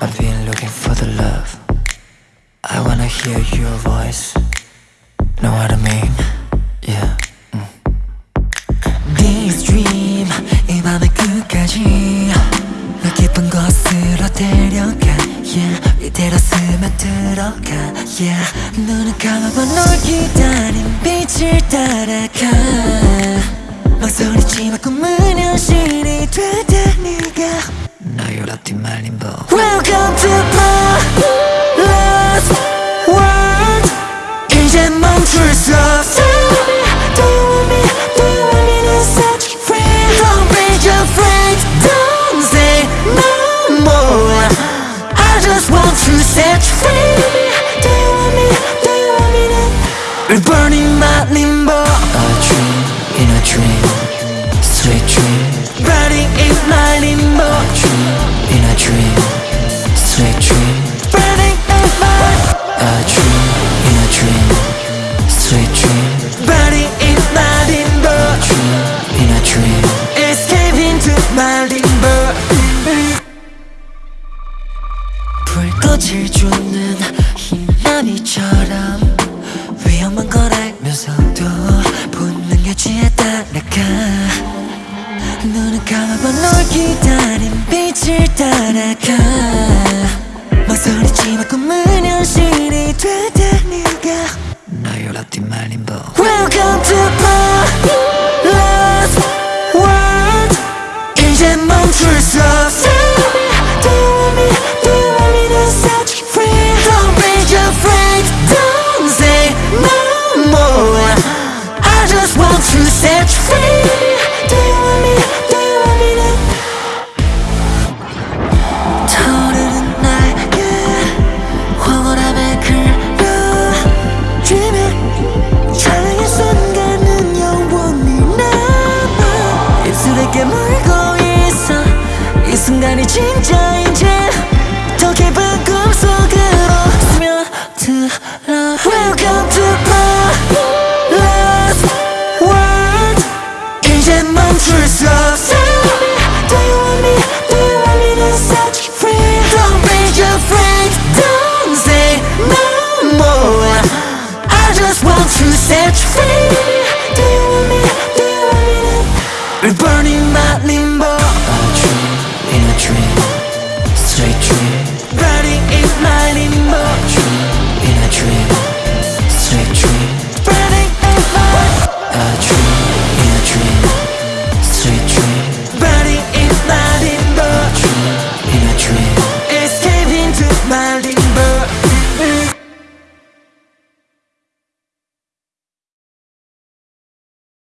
I've been looking for the love I wanna hear your voice Know what I mean? Yeah This dream 이 밤의 끝까지 너 깊은 곳으로 데려가 Yeah 이대로 스며들어가 Yeah 눈을 감아봐 널 기다린 빛을 따라가 망설이지만 꿈은 현실이 되다 네가 Welcome to my last world. 이제 멈출 수 없어. Do you want me? Do you want me to such friend? Don't be afraid. Don't say no more. I just want to set you free. Do you want me? Do you want me to? We're burning lightning. dream Sweet dream Burning in my A dream in a dream Sweet dream Burning in my limbo A dream in a dream Escape into my limbo 불꽃을 주는 감아봐 널 기다린 빛을 따라가. 망설이지만 꿈은 set